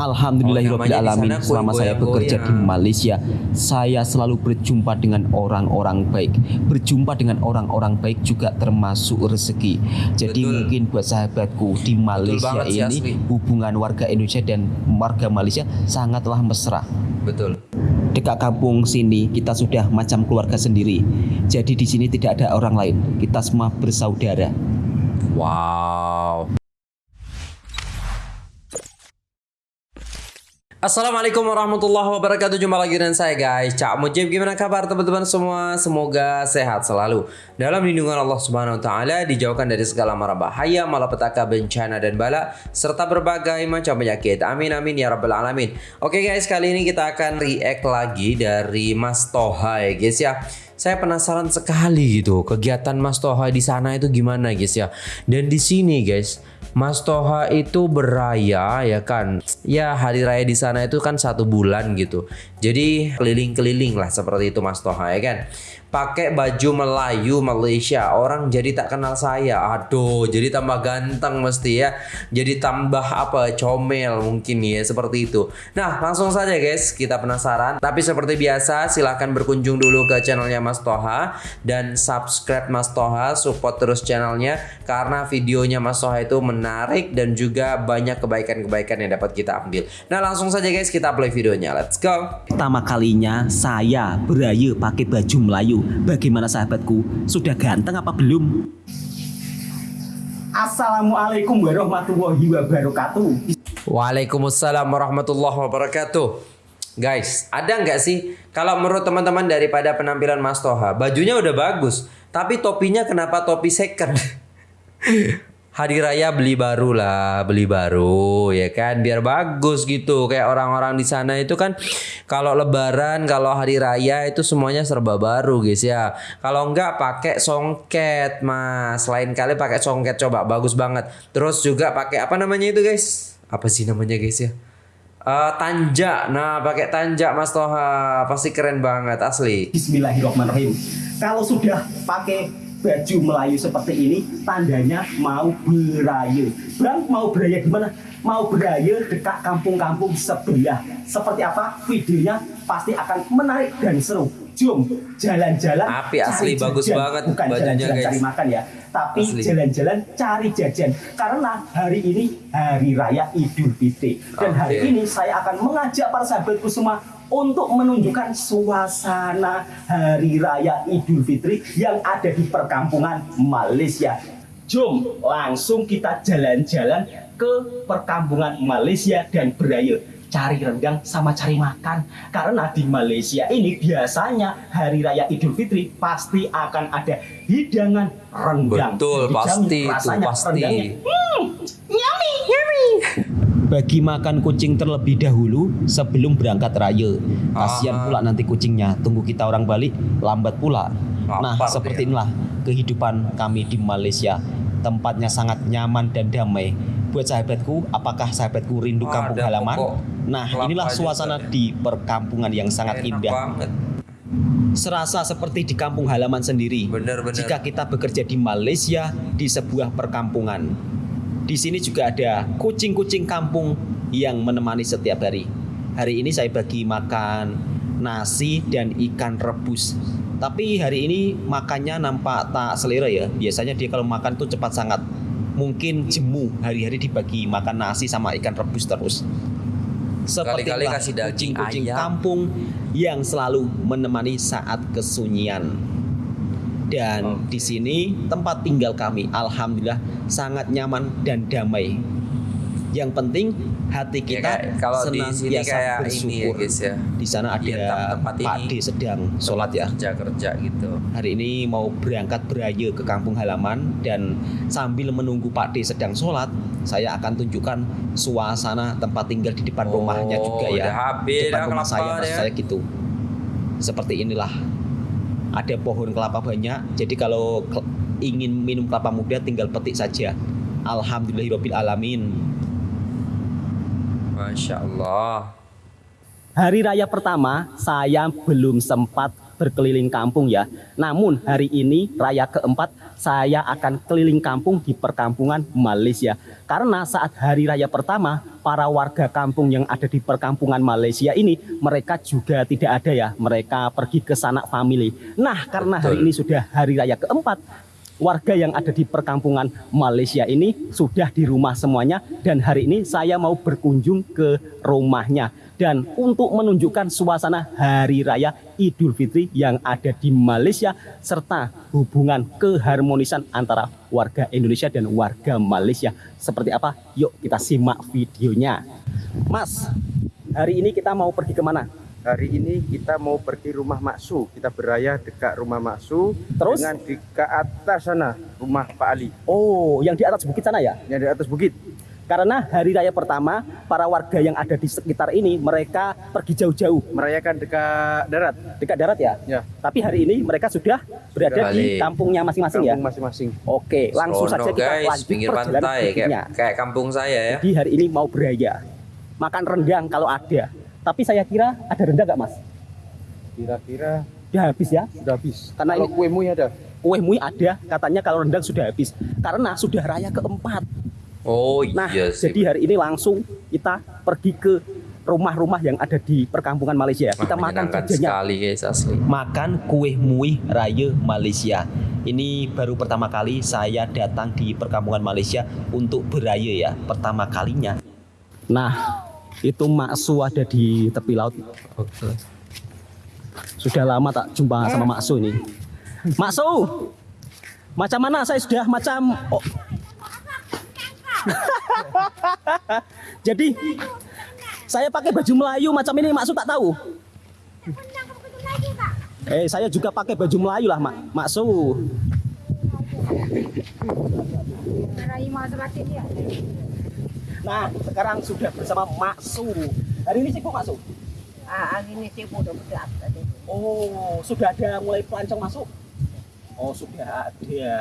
Alhamdulillahirobbilalamin. Oh, Selama saya goyang-goyang. bekerja di Malaysia, saya selalu berjumpa dengan orang-orang baik. Berjumpa dengan orang-orang baik juga termasuk rezeki. Jadi Betul. mungkin buat sahabatku di Malaysia banget ini hubungan warga Indonesia dan warga Malaysia sangatlah mesra. Betul. Dekat kampung sini kita sudah macam keluarga sendiri. Jadi di sini tidak ada orang lain. Kita semua bersaudara. Wow. Assalamualaikum warahmatullahi wabarakatuh. Jumpa lagi dengan saya guys. Cak Mujib Gimana kabar teman-teman semua? Semoga sehat selalu. Dalam lindungan Allah subhanahu wa ta'ala Dijauhkan dari segala mara bahaya Malapetaka, bencana dan bala Serta berbagai macam penyakit. Amin amin ya rabbal alamin. Oke guys kali ini kita akan react lagi Dari Mas Toha ya guys ya. Saya penasaran sekali gitu kegiatan Mas Toha di sana itu gimana guys ya. Dan di sini guys, Mas Toha itu beraya ya kan. Ya hari raya di sana itu kan satu bulan gitu. Jadi keliling-keliling lah seperti itu Mas Toha ya kan. Pakai baju Melayu Malaysia, orang jadi tak kenal saya. Aduh, jadi tambah ganteng mesti ya. Jadi tambah apa comel mungkin ya seperti itu. Nah langsung saja guys, kita penasaran. Tapi seperti biasa silahkan berkunjung dulu ke channelnya Mas Toha dan subscribe Mas Toha, support terus channelnya karena videonya Mas Toha itu menarik dan juga banyak kebaikan-kebaikan yang dapat kita ambil. Nah langsung saja guys kita play videonya, let's go. Pertama kalinya saya beraya pakai baju Melayu. Bagaimana sahabatku? Sudah ganteng apa belum? Assalamualaikum warahmatullahi wabarakatuh. Waalaikumsalam warahmatullahi wabarakatuh. Guys, ada nggak sih kalau menurut teman-teman daripada penampilan Mas Toha, bajunya udah bagus, tapi topinya kenapa topi second? Hari raya beli baru lah, beli baru ya kan, biar bagus gitu. Kayak orang-orang di sana itu kan kalau lebaran, kalau hari raya itu semuanya serba baru guys ya. Kalau enggak pakai songket, Mas. Lain kali pakai songket coba bagus banget. Terus juga pakai apa namanya itu guys? Apa sih namanya guys ya? Eh tanja. Nah, pakai tanja Mas Toha. Pasti keren banget asli. Bismillahirrahmanirrahim. Kalau sudah pakai baju Melayu seperti ini, tandanya mau beraya. Bang, mau beraya gimana? Mau beraya dekat kampung-kampung sebelah. Seperti apa? Videonya pasti akan menarik dan seru. Jom jalan-jalan. Api asli, cari bagus jajan. banget Bukan bajunya, jalan-jalan guys. cari makan ya, tapi jalan-jalan cari jajan. Karena hari ini hari raya Idul Fitri dan hari Oke. ini saya akan mengajak para sahabatku semua untuk menunjukkan suasana hari raya Idul Fitri yang ada di perkampungan Malaysia. Jom langsung kita jalan-jalan ke perkampungan Malaysia dan beraya. Cari rendang sama cari makan. Karena di Malaysia ini biasanya hari raya Idul Fitri pasti akan ada hidangan rendang. Betul, Dijamin pasti itu, pasti. rendangnya, hmm, Bagi makan kucing terlebih dahulu sebelum berangkat raya. Kasihan Ah. pula nanti kucingnya. Tunggu kita orang balik lambat pula. nah, Lapar seperti inilah kehidupan kami di Malaysia. Tempatnya sangat nyaman dan damai. Buat sahabatku, apakah sahabatku rindu Wah, kampung halaman? Nah, inilah juga suasana ya. di perkampungan yang sangat Enak indah. banget. Serasa seperti di kampung halaman sendiri. Bener-bener. Jika kita bekerja di Malaysia di sebuah perkampungan. Di sini juga ada kucing-kucing kampung yang menemani setiap hari. Hari ini saya bagi makan nasi dan ikan rebus. Tapi hari ini makannya nampak tak selera ya. Biasanya dia kalau makan tuh cepat sangat. Mungkin jemu hari-hari dibagi makan nasi sama ikan rebus terus. Seperti kucing-kucing kampung yang selalu menemani saat kesunyian. Dan di sini tempat tinggal kami alhamdulillah sangat nyaman dan damai. Yang penting hati Ya, kita kayak- kalau di sini senantiasa kayak ini ya bersyukur. guys ya. Di sana ada Iya, tem- tempat Pak ini. D sedang sholat ya. Kerja kerja gitu. Hari ini mau berangkat beraya ke kampung halaman dan sambil menunggu Pak D sedang sholat, saya akan tunjukkan suasana tempat tinggal di depan Oh, rumahnya juga ya. udah habis depan rumah saya, dia. saya gitu. Seperti inilah. Ada pohon kelapa banyak, jadi kalau ingin minum kelapa muda tinggal petik saja. Alhamdulillahirabbil alamin. Masya Allah. Hari raya pertama saya belum sempat berkeliling kampung ya. Namun hari ini raya keempat saya akan keliling kampung di perkampungan Malaysia. Karena saat hari raya pertama para warga kampung yang ada di perkampungan Malaysia ini mereka juga tidak ada ya. Mereka pergi ke sanak family. Nah, karena hari ini sudah hari raya keempat warga yang ada di perkampungan Malaysia ini sudah di rumah semuanya. Dan hari ini saya mau berkunjung ke rumahnya. Dan untuk menunjukkan suasana hari raya Idul Fitri yang ada di Malaysia serta hubungan keharmonisan antara warga Indonesia dan warga Malaysia. Seperti apa? Yuk kita simak videonya. Mas hari ini kita mau pergi ke mana Hari ini kita mau pergi rumah Maksu. Kita beraya dekat rumah Maksu. Terus? Dengan di ke atas sana rumah Pak Ali. Oh yang di atas bukit sana ya Yang di atas bukit. Karena hari raya pertama, para warga yang ada di sekitar ini mereka pergi jauh-jauh Merayakan dekat darat. dekat darat ya. Ya. Tapi hari ini mereka sudah berada di Balik. kampungnya masing-masing ya. Kampung masing-masing. Oke, langsung Serono, saja kita guys, lanjut pinggir perjalanan pantai kayak kayak kampung saya ya. Jadi hari ini mau beraya, makan rendang kalau ada. Tapi saya kira ada rendang nggak mas? Kira-kira Ya habis ya. sudah habis. Karena Kalau ini- kue mui ada. Kue mui ada, katanya kalau rendang sudah habis. Karena sudah raya keempat. Oh Nah, iya sih. jadi hari ini langsung kita pergi ke rumah-rumah yang ada di perkampungan Malaysia. Wah, Kita makan jajannya. sekali guys asli. makan kue muih raya Malaysia. Ini baru pertama kali saya datang di perkampungan Malaysia untuk beraya ya, pertama kalinya. Nah, itu Maksu ada di tepi laut. Oke. Sudah lama tak jumpa sama Maksu ini. Maksu, macam mana saya sudah macam... Oh. Jadi, saya pakai baju Melayu macam ini Maksu tak tahu. Eh, saya juga pakai baju Melayu lah, Mak. Maksu. Nah, sekarang sudah bersama Maksu. Hari ini sibuk Maksu? Ah, hari ini sibuk udah berat tadi. Oh, sudah ada mulai pelancong masuk? Oh, sudah ada.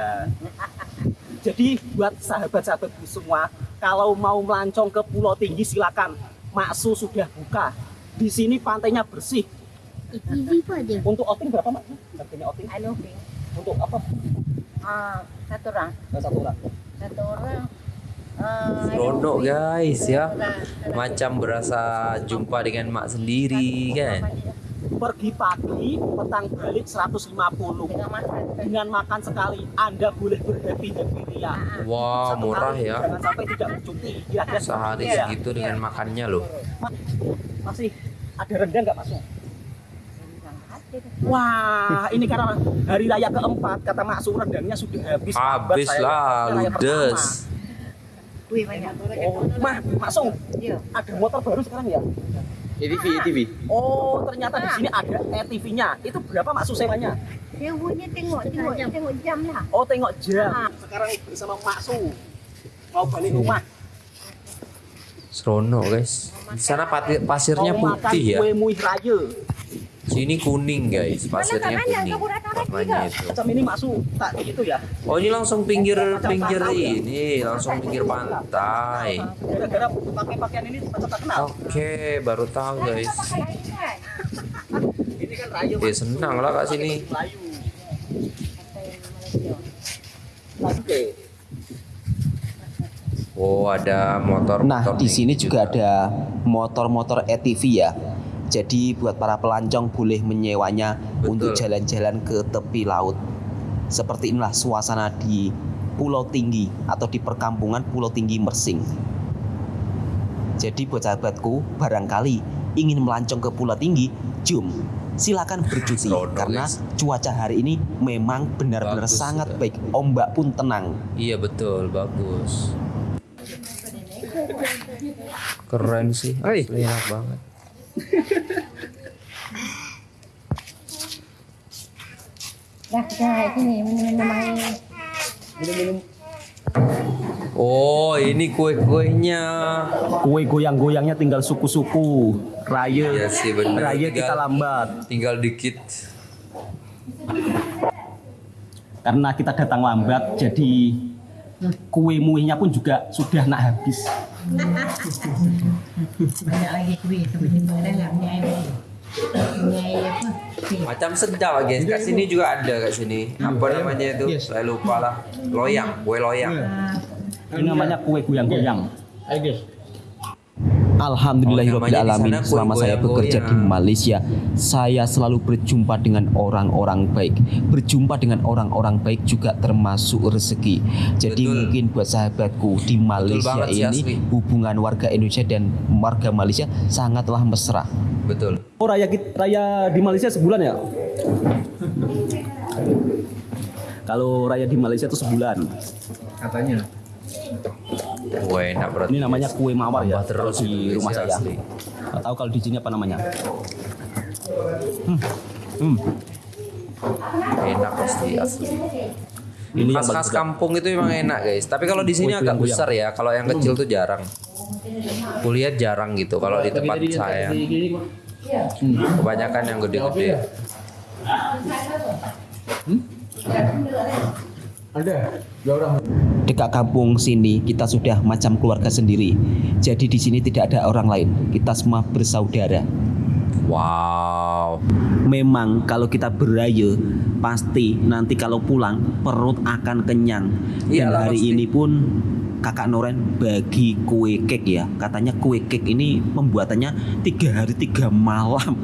Jadi buat sahabat-sahabatku semua, kalau mau melancong ke Pulau Tinggi silakan. Maksu sudah buka. Di sini pantainya bersih. Untuk outing berapa, Mak? Harganya outing? Anu. Untuk apa? Ah, satu orang. Nah, satu orang. Satu orang. Ah, anu, Ping. guys ya. Orang. Macam berasa jumpa dengan mak sendiri kan. Pergi pagi, petang balik 150. Dengan makan. Dengan makan sekali, Anda boleh berhappy-happy ria. Wah Satu murah kali, ya. Jangan sampai tidak bercuti. Kira-kira Sehari ya. segitu dengan makannya loh. Masih ada rendang nggak masuk? Wah, ini karena hari raya keempat, kata Mak Su, rendangnya sudah habis. Habis Saya- lah ludes. Wih, banyak. Oh, Mah, Su, Iya. ada motor baru sekarang ya? ETV, ETV. Oh, ternyata di sini ada ETV-nya. Itu berapa Mak Su sewanya? Dia punya tengok, tengok, tengok jam lah. Oh, tengok jam. Sekarang bersama Mak Su. Mau balik rumah. Serono guys. Di sana pasirnya putih ya. kue muih raya. Sini kuning guys. Pasirnya kuning. Warnanya itu. Macam ini Mak Su, tak gitu ya? Oh ini langsung pinggir pinggir ini, langsung pinggir pantai. Gara-gara pakai pakaian ini macam tak kenal. Oke, baru tahu guys. Ini kan. Ya senang lah kak sini. Oke. Oh ada motor. Nah, di sini juga ada motor-motor ATV ya. Jadi buat para pelancong boleh menyewanya Betul. untuk jalan-jalan ke tepi laut. Seperti inilah suasana di Pulau Tinggi atau di perkampungan Pulau Tinggi Mersing. Jadi buat sahabatku, barangkali ingin melancong ke Pulau Tinggi, jom silakan bercuti karena cuaca hari ini memang benar-benar Bagus sangat sudah. baik. Ombak pun tenang. Iya betul, bagus. Keren sih, asli enak banget. Dah, kita sini minum-minum air. Minum-minum Oh ini kue-kuenya. kue goyang-goyangnya tinggal suku-suku. Raya. Iya sih, bener. Raya Tinggal- kita lambat. Tinggal dikit. Karena kita datang lambat, jadi kue muihnya pun juga sudah nak habis. Banyak lagi kuih, tiba-tiba dalamnya air. Nyai apa? Sih. Macam sedap guys. Kat sini juga ada kat sini. Apa namanya itu? Saya lupa lah. Loyang, kue loyang. Ini namanya kue goyang-goyang. Alhamdulillahirobbilalamin. Oh, Selama saya bekerja di Malaysia, saya selalu berjumpa dengan orang-orang baik. Berjumpa dengan orang-orang baik juga termasuk rezeki. Jadi Betul. mungkin buat sahabatku di Malaysia banget sih, ini hubungan warga Indonesia dan warga Malaysia sangatlah mesra. Betul. Oh raya kit- raya di Malaysia sebulan ya? Kalau raya di Malaysia itu sebulan. Kue enak berarti. Ini namanya kue mawar ya. Terus di itu, rumah guys, saya. Nggak tahu kalau di sini apa namanya. Hmm. Hmm. Enak pasti asli. Ini Khas-khas bagus. kampung itu memang enak guys. Tapi kalau di sini agak besar ya. Kalau yang kecil tuh jarang. Kulihat jarang gitu. Kalau di tempat saya. Kebanyakan yang gede-gede. Dekat kampung sini kita sudah macam keluarga sendiri. Jadi di sini tidak ada orang lain. Kita semua bersaudara. Wow. Memang kalau kita beraya pasti nanti kalau pulang perut akan kenyang. Dan Iyalah, hari pasti. ini pun kakak Noren bagi kue kek ya. Katanya kue kek ini pembuatannya tiga hari tiga malam.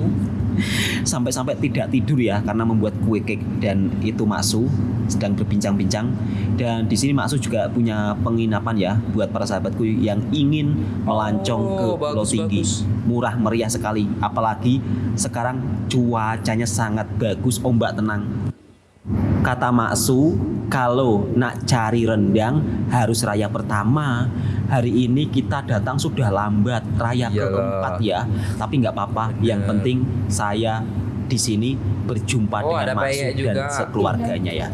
Sampai-sampai tidak tidur ya karena membuat kue kek dan itu Maksu sedang berbincang-bincang dan di sini Maksu juga punya penginapan ya buat para sahabatku yang ingin melancong Oh, ke Pulau Tinggi bagus. murah meriah sekali apalagi sekarang cuacanya sangat bagus ombak tenang kata Maksu kalau nak cari rendang harus raya pertama. Hari ini kita datang sudah lambat raya Iyalah. keempat ya. Tapi nggak apa-apa yang penting saya di sini berjumpa Oh, dengan Maksu dan juga. sekeluarganya ya.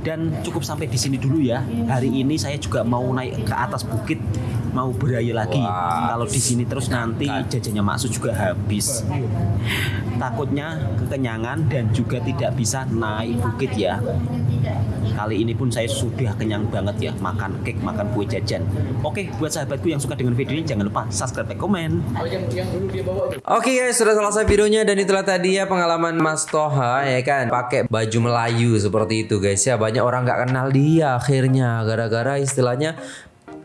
Dan cukup sampai di sini dulu ya. Hari ini saya juga mau naik ke atas bukit mau beraya lagi. Wah. kalau di sini terus nanti jajannya Maksu juga habis takutnya kekenyangan dan juga tidak bisa naik bukit ya. Kali ini pun saya sudah kenyang banget ya makan cake makan kue jajan. Oke buat sahabatku yang suka dengan video ini jangan lupa subscribe like komen. Oke guys, sudah selesai videonya dan itulah tadi ya pengalaman Mas Toha ya kan? Pakai baju Melayu seperti itu guys ya. Banyak orang nggak kenal dia akhirnya gara-gara istilahnya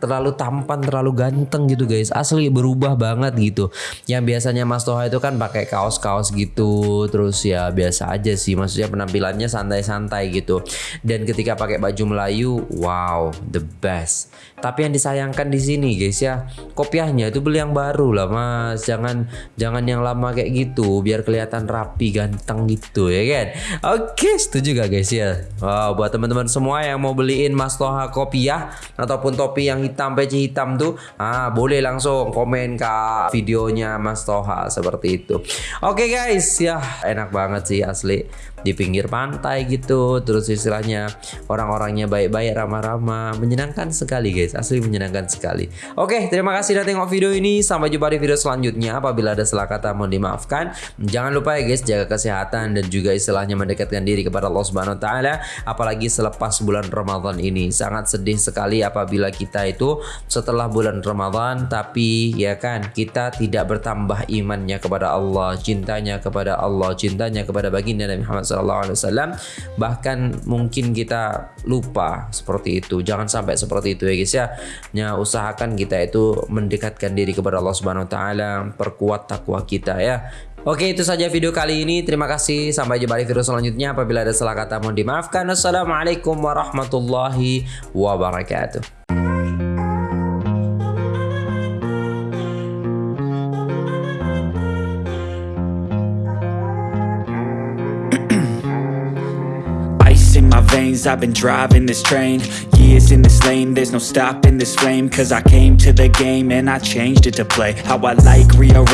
terlalu tampan, terlalu ganteng gitu guys. Asli berubah banget gitu. Yang biasanya Mas Toha itu kan pakai kaos-kaos gitu, terus ya biasa aja sih. Maksudnya penampilannya santai-santai gitu. Dan ketika pakai baju Melayu, wow, the best. Tapi yang disayangkan di sini guys ya, kopiahnya itu beli yang baru lah Mas. Jangan jangan yang lama kayak gitu, biar kelihatan rapi, ganteng gitu ya kan. Oke, setuju gak guys ya? Wow, buat teman-teman semua yang mau beliin Mas Toha kopiah ataupun topi yang peci hitam tuh, ah boleh langsung komen ke videonya Mas Toha seperti itu. Oke guys, ya enak banget sih asli. Di pinggir pantai gitu terus istilahnya orang-orangnya baik-baik ramah-ramah. Menyenangkan sekali guys. Asli menyenangkan sekali. Oke terima kasih sudah tengok video ini. Sampai jumpa di video selanjutnya. Apabila ada salah kata mohon dimaafkan. Jangan lupa ya guys jaga kesehatan dan juga istilahnya mendekatkan diri kepada Allah Subhanahu wa taala. Apalagi selepas bulan Ramadan ini. Sangat sedih sekali apabila kita itu setelah bulan Ramadan tapi ya kan kita tidak bertambah imannya kepada Allah cintanya kepada Allah cintanya kepada baginda Nabi Muhammad SAW bahkan mungkin kita lupa seperti itu. Jangan sampai seperti itu ya guys ya. Ya usahakan kita itu mendekatkan diri kepada Allah Subhanahu Wa Taala perkuat takwa kita ya. Oke itu saja video kali ini. Terima kasih. Sampai jumpa di video selanjutnya. Apabila ada salah kata mohon dimaafkan. Wassalamualaikum warahmatullahi wabarakatuh I've been driving this train. Years in this lane, there's no stopping this flame. Cause I came to the game and I changed it to play. How I like, rearrange